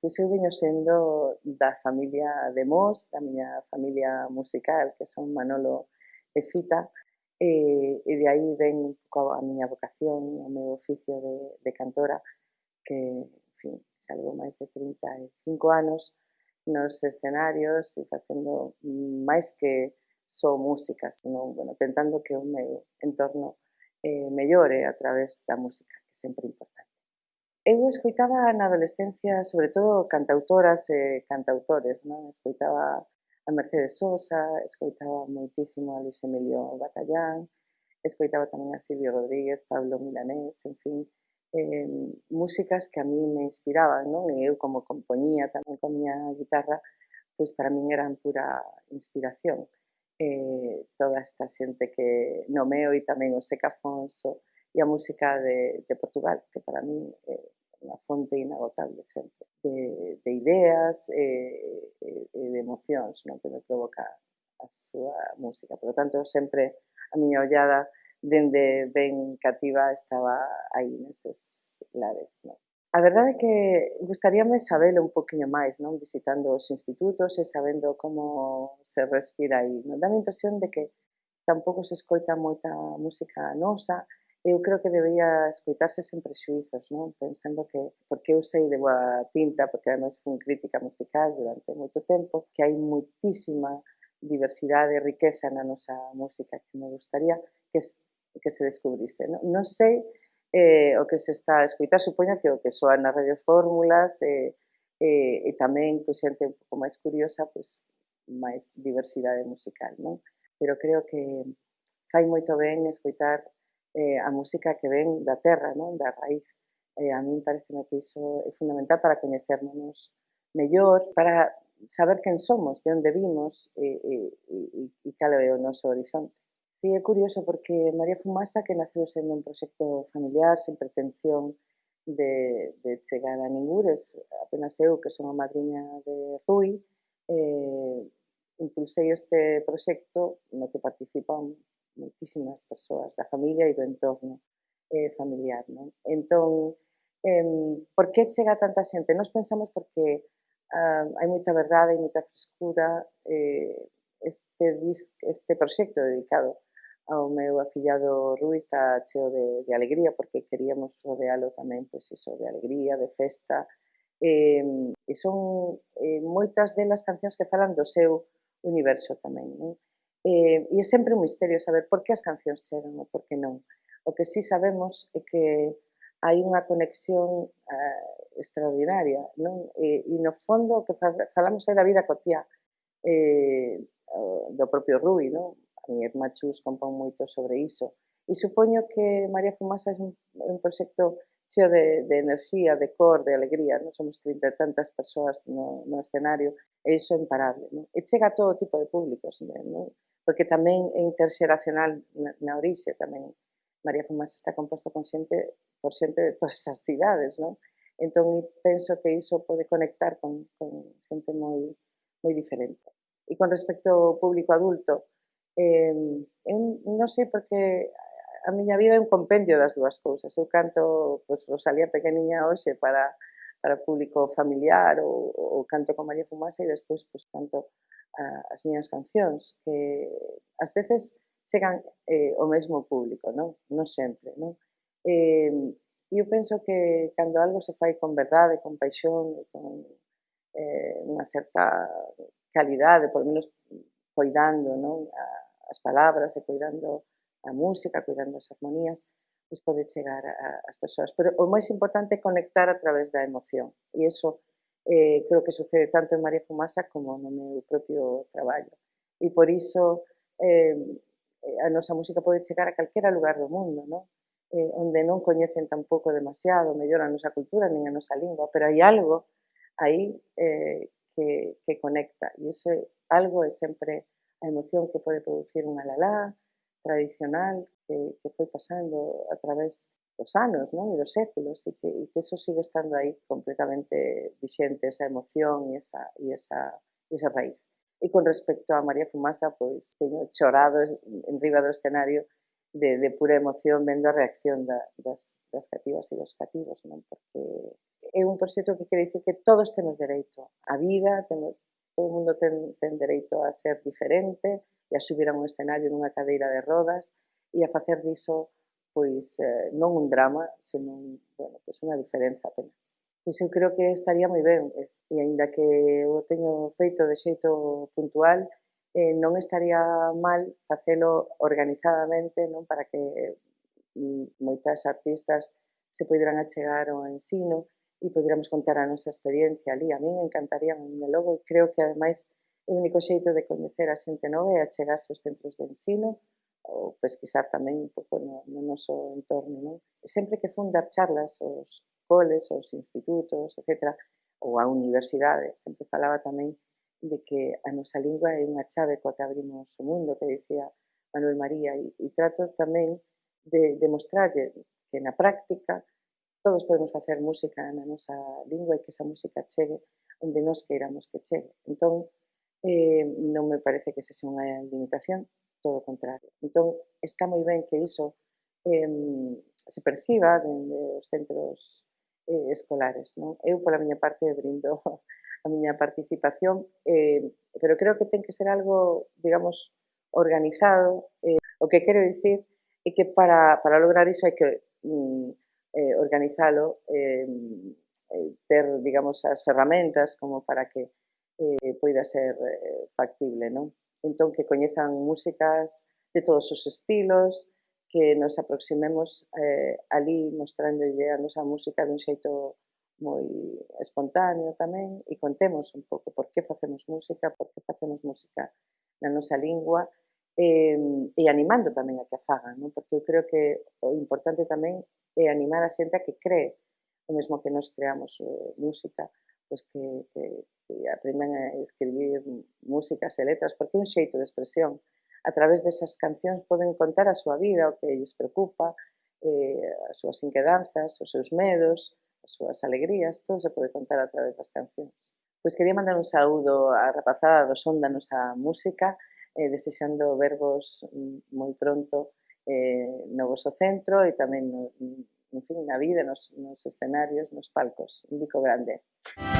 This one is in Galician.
Pois eu veño sendo da familia de Mos, da miña familia musical, que son Manolo e Fita, e, e de aí eh, ven un pouco a miña vocación, o meu oficio de, de cantora, que, en fin, salvo máis de 35 anos nos escenarios e facendo máis que só música, senón, bueno, tentando que o meu entorno eh, mellore a través da música, que sempre é importante eu escoitaba na adolescencia, sobre todo cantautoras e cantautores, non? Escoitaba a Mercedes Sosa, escoitaba moitísimo a Luis Emilio Batallán, escoitaba tamén a Silvio Rodríguez, Pablo Milanés, en fin, eh, músicas que a mí me inspiraban, non? E eu como compoñía tamén con miña guitarra, pois para min eran pura inspiración. Eh, toda esta xente que nomeo e tamén o Seca Fonso, e a música de, de Portugal, que para mí eh, é unha fonte inagotable sempre de, de ideas e, e de emocións non? que me provoca a súa música. Por lo tanto, sempre a miña ollada dende ben cativa estaba aí neses lares. Non? A verdade é que gustaríame sabelo un poquinho máis, non? visitando os institutos e sabendo como se respira aí. Non? Dá a impresión de que tampouco se escoita moita música nosa, eu creo que debería escuitarse sen prexuizos, non? pensando que porque eu sei de boa tinta, porque además fun crítica musical durante moito tempo, que hai moitísima diversidade e riqueza na nosa música que me gustaría que, que se descubrise. Non, non sei eh, o que se está a escuitar, supoño que o que soa nas radiofórmulas eh, eh, e tamén pois, xente un pouco máis curiosa, pois, máis diversidade musical, non? Pero creo que fai moito ben escoitar eh, a música que ven da terra, non? da raíz. Eh, a min parece que iso é fundamental para coñecernos mellor, para saber quen somos, de onde vimos e, e, e, e cal é o noso horizonte. Sí, é curioso porque María Fumasa, que naceu sendo un proxecto familiar sen pretensión de, de chegar a ningures, apenas eu, que son a madriña de Rui, eh, impulsei este proxecto no que participan moitísimas persoas da familia e do entorno eh, familiar. Non? Entón, eh, por que chega tanta xente? Nos pensamos porque ah, hai moita verdade e moita frescura eh, este, disc, este proxecto dedicado ao meu afillado Rui está cheo de, de alegría porque queríamos rodealo tamén pois iso, de alegría, de festa eh, e son eh, moitas delas cancións que falan do seu universo tamén non? Eh, e é sempre un misterio saber por que as cancións chegan ou por que non. O que sí sabemos é que hai unha conexión eh, extraordinaria, non? E, e no fondo eh, o que falamos é da vida cotía eh, do propio Rui, non? A mi irmá Chus compón moito sobre iso. E supoño que María Fumasa é un, un proxecto cheo de, de enerxía, de cor, de alegría, non? Somos trinta e tantas persoas no, no escenario, e iso é imparable, non? E chega a todo tipo de públicos, non? porque tamén é interxeracional na, na orixe, tamén María Fumasa está composto con xente, por xente de todas as cidades, non? Entón, penso que iso pode conectar con, con xente moi, moi diferente. E con respecto ao público adulto, eh, eu non sei porque a miña vida é un compendio das dúas cousas. Eu canto pois, Rosalía pequeniña hoxe para, para público familiar ou, ou canto con María Fumasa e despois pois, canto as miñas cancións que ás veces chegan eh, o mesmo público, non? Non sempre, non? Eh, eu penso que cando algo se fai con verdade, con paixón, con eh, unha certa calidade, por menos coidando non? A, as palabras e coidando a música, coidando as armonías, pois pode chegar ás persoas. Pero o máis importante é conectar a través da emoción. E iso eh, creo que sucede tanto en María Fumasa como no meu propio traballo. E por iso eh, a nosa música pode chegar a calquera lugar do mundo, non? Eh, onde non coñecen tampouco demasiado, mellor a nosa cultura nin a nosa lingua, pero hai algo aí eh, que, que conecta. E ese algo é sempre a emoción que pode producir unha lalá tradicional que, que pasando a través dos anos non? e dos séculos e que, e que eso sigue estando aí completamente vixente, esa emoción e esa, e esa, e esa raíz. E con respecto a María Fumasa, pois teño chorado en riba do escenario de, de pura emoción vendo a reacción da, das, das cativas e dos cativos, non? Porque é un proxecto que quere dicir que todos temos dereito á vida, temos, todo o mundo ten, ten dereito a ser diferente e a subir a un escenario nunha cadeira de rodas e a facer diso pois eh, non un drama, senón bueno, pois unha diferenza apenas. Pois eu creo que estaría moi ben, e aínda que o teño feito de xeito puntual, eh, non estaría mal facelo organizadamente non para que mm, moitas artistas se poderan achegar ao ensino e poderamos contar a nosa experiencia ali. A mí me encantaría me logo, e creo que ademais o único xeito de coñecer a xente nova é achegarse aos centros de ensino ou pesquisar tamén un pouco no, no noso entorno. Non? Sempre que fun dar charlas aos coles, aos institutos, etc., ou a universidade, sempre falaba tamén de que a nosa lingua é unha chave coa que abrimos o mundo, que dicía Manuel María, e, e trato tamén de demostrar que na práctica todos podemos facer música na nosa lingua e que esa música chegue onde nos queiramos que chegue. Entón, eh, non me parece que se sea unha limitación, todo o contrario. Entón, está moi ben que iso eh, se perciba dende os centros eh, escolares. Non? Eu, pola miña parte, brindo a miña participación, eh, pero creo que ten que ser algo, digamos, organizado. Eh, o que quero dicir é que para, para lograr iso hai que mm, eh, organizalo, eh, ter, digamos, as ferramentas como para que eh, poida ser eh, factible, non? Entón, que coñezan músicas de todos os estilos, que nos aproximemos eh, ali mostrándolle a nosa música dun xeito moi espontáneo tamén e contemos un pouco por que facemos música, por que facemos música na nosa lingua eh, e animando tamén a que a fagan, non? porque eu creo que o importante tamén é animar a xente a que cree o mesmo que nos creamos eh, música, pois que, que, que aprendan a escribir músicas e letras, porque é un xeito de expresión. A través desas cancións poden contar a súa vida, o que lles preocupa, eh, as súas inquedanzas, os seus medos, as súas alegrías, todo se pode contar a través das cancións. Pois quería mandar un saúdo á rapazada do son da nosa música, eh, desexando verbos moi pronto eh, no vosso centro e tamén no, en fin, na vida, nos, nos escenarios, nos palcos. Un bico grande. Música